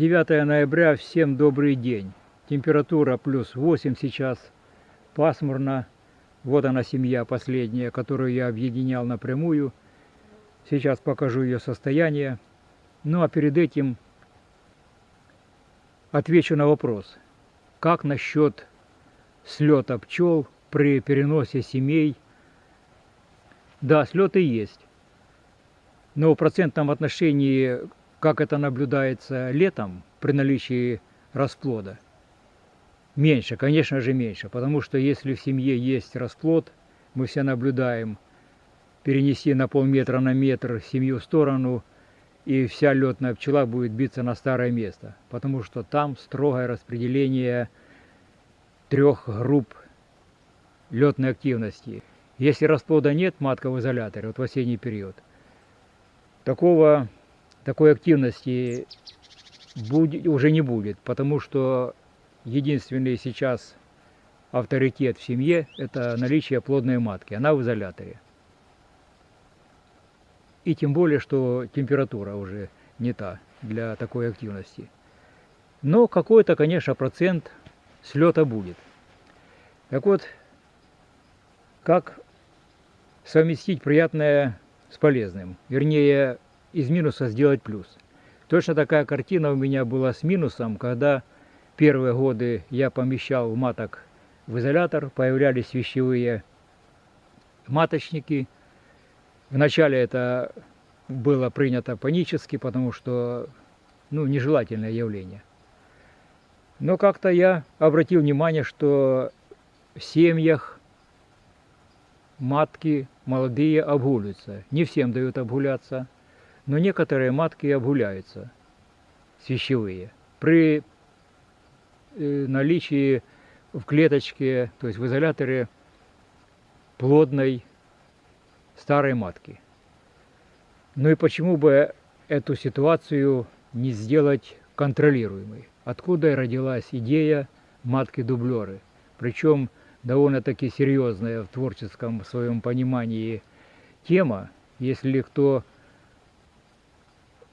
9 ноября, всем добрый день. Температура плюс 8 сейчас, пасмурно. Вот она семья последняя, которую я объединял напрямую. Сейчас покажу ее состояние. Ну а перед этим отвечу на вопрос. Как насчет слета пчел при переносе семей? Да, слеты есть. Но в процентном отношении, как это наблюдается летом при наличии расплода, меньше, конечно же меньше. Потому что если в семье есть расплод, мы все наблюдаем, перенеси на полметра на метр семью в сторону – и вся летная пчела будет биться на старое место, потому что там строгое распределение трех групп летной активности. Если расплода нет, матка в изоляторе, вот в осенний период, такого, такой активности будет, уже не будет, потому что единственный сейчас авторитет в семье – это наличие плодной матки, она в изоляторе. И тем более, что температура уже не та для такой активности. Но какой-то, конечно, процент слета будет. Так вот, как совместить приятное с полезным? Вернее, из минуса сделать плюс. Точно такая картина у меня была с минусом, когда первые годы я помещал маток в изолятор, появлялись вещевые маточники – Вначале это было принято панически, потому что ну, нежелательное явление. Но как-то я обратил внимание, что в семьях матки молодые обгуливаются. Не всем дают обгуляться, но некоторые матки обгуляются, свящевые. При э, наличии в клеточке, то есть в изоляторе плодной старой матки. Ну и почему бы эту ситуацию не сделать контролируемой? Откуда родилась идея матки-дублеры? Причем довольно-таки серьезная в творческом своем понимании тема. Если кто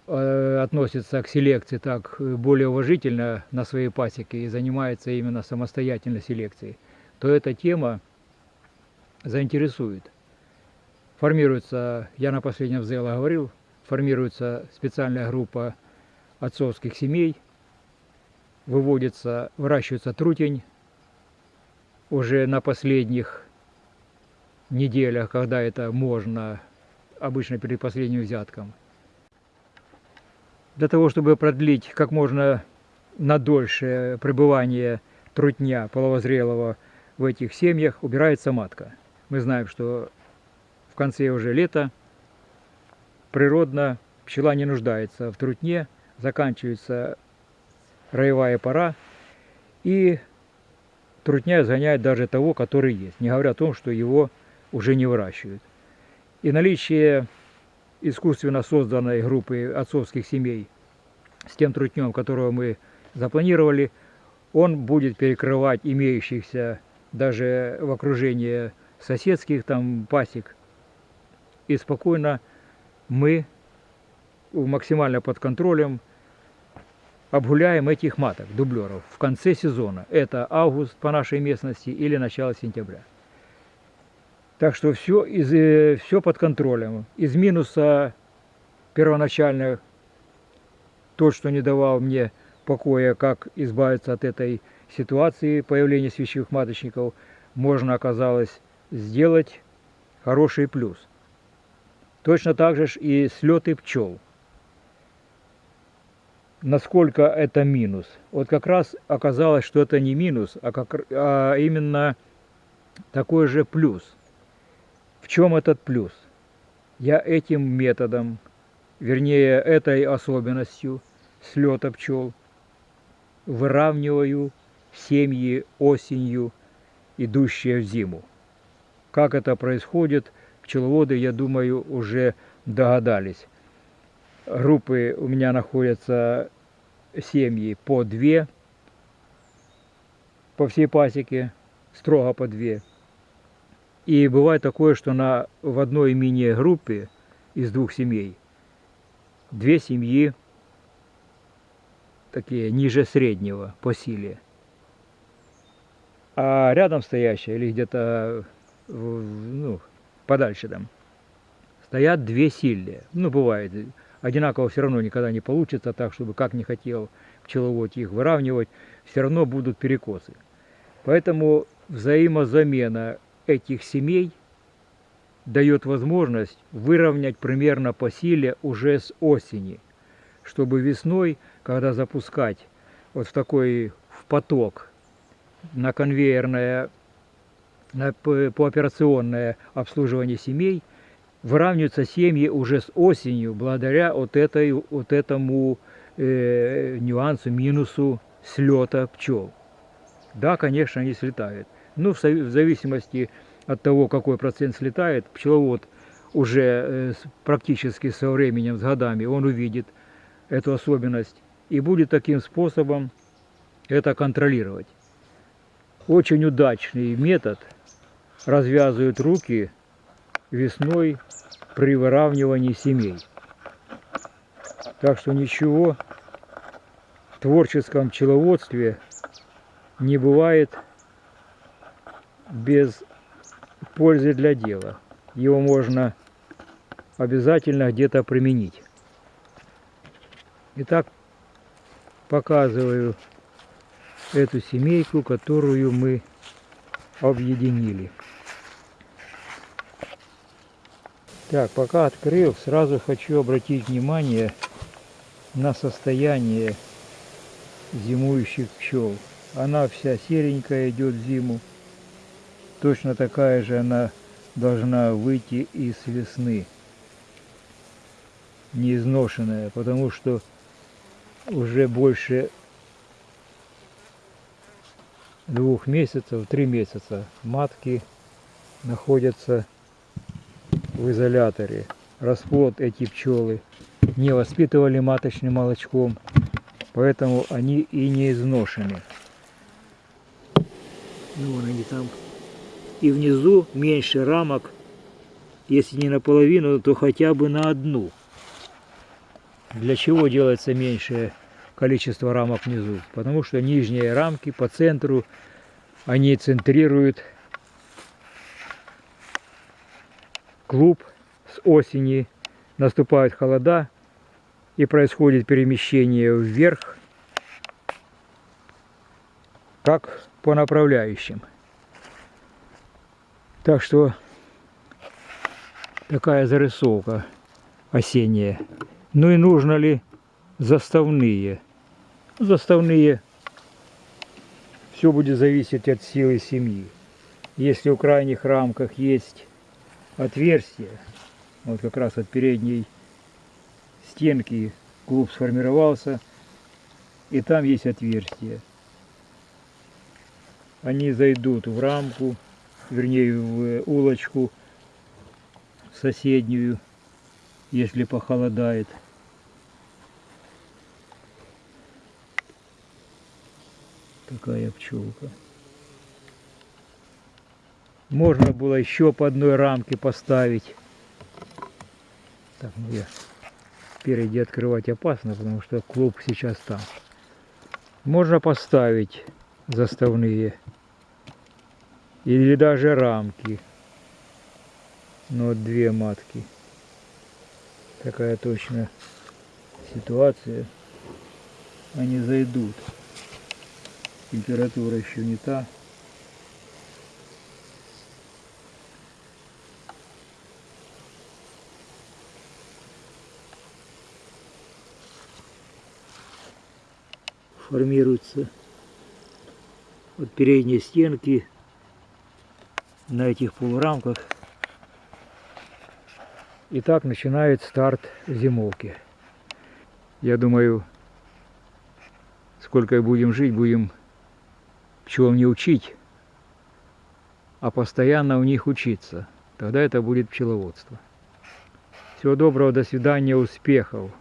э, относится к селекции так более уважительно на своей пасеке и занимается именно самостоятельно селекцией, то эта тема заинтересует формируется, я на последнем ЗЭЛа говорил, формируется специальная группа отцовских семей, выводится, выращивается трутень уже на последних неделях, когда это можно, обычно перед последним взятком. Для того, чтобы продлить как можно на дольше пребывание трутня половозрелого в этих семьях, убирается матка. Мы знаем, что конце уже лета природно пчела не нуждается в трутне, заканчивается роевая пора, и трутня изгоняет даже того, который есть, не говоря о том, что его уже не выращивают. И наличие искусственно созданной группы отцовских семей с тем трутнем, которого мы запланировали, он будет перекрывать имеющихся даже в окружении соседских там пасек и спокойно мы максимально под контролем обгуляем этих маток, дублеров, в конце сезона. Это август по нашей местности или начало сентября. Так что все, из, э, все под контролем. Из минуса первоначально то, что не давал мне покоя, как избавиться от этой ситуации появления свящевых маточников, можно оказалось сделать хороший плюс. Точно так же и слеты пчел. Насколько это минус? Вот как раз оказалось, что это не минус, а, как, а именно такой же плюс. В чем этот плюс? Я этим методом, вернее этой особенностью слета пчел, выравниваю семьи осенью, идущие в зиму. Как это происходит – пчеловоды, я думаю, уже догадались. Группы у меня находятся семьи по две, по всей пасеке, строго по две. И бывает такое, что на, в одной мини-группе из двух семей две семьи такие ниже среднего по силе. А рядом стоящая или где-то ну, подальше там стоят две сильные. Ну, бывает. Одинаково все равно никогда не получится так, чтобы как не хотел пчеловод их выравнивать, все равно будут перекосы. Поэтому взаимозамена этих семей дает возможность выровнять примерно по силе уже с осени, чтобы весной, когда запускать вот в такой в поток на конвейерное, на пооперационное обслуживание семей, выравниваются семьи уже с осенью, благодаря вот, этой, вот этому э, нюансу, минусу слета пчел. Да, конечно, они слетают. Ну, в зависимости от того, какой процент слетает, пчеловод уже э, практически со временем, с годами, он увидит эту особенность и будет таким способом это контролировать. Очень удачный метод развязывают руки весной при выравнивании семей. Так что ничего в творческом пчеловодстве не бывает без пользы для дела. Его можно обязательно где-то применить. Итак, показываю эту семейку, которую мы объединили. Так, пока открыл, сразу хочу обратить внимание на состояние зимующих пчел. Она вся серенькая идет в зиму. Точно такая же она должна выйти из весны. Не изношенная, потому что уже больше двух месяцев, три месяца матки находятся в изоляторе. Расплод эти пчелы не воспитывали маточным молочком, поэтому они и не изношены. Ну, вон они там. И внизу меньше рамок, если не наполовину, то хотя бы на одну. Для чего делается меньшее количество рамок внизу? Потому что нижние рамки по центру, они центрируют клуб с осени, наступают холода и происходит перемещение вверх, как по направляющим. Так что такая зарисовка осенняя. Ну и нужно ли заставные? Заставные все будет зависеть от силы семьи. Если в крайних рамках есть отверстие, вот как раз от передней стенки клуб сформировался, и там есть отверстие. Они зайдут в рамку, вернее в улочку соседнюю, если похолодает. Такая пчелка. Можно было еще по одной рамке поставить. Так, ну я спереди открывать опасно, потому что клуб сейчас там. Можно поставить заставные или даже рамки. Но две матки. Такая точно ситуация. Они зайдут. Температура еще не та. Формируется от передней стенки на этих полурамках. И так начинает старт зимовки. Я думаю, сколько будем жить, будем пчелам не учить, а постоянно у них учиться. Тогда это будет пчеловодство. Всего доброго, до свидания, успехов!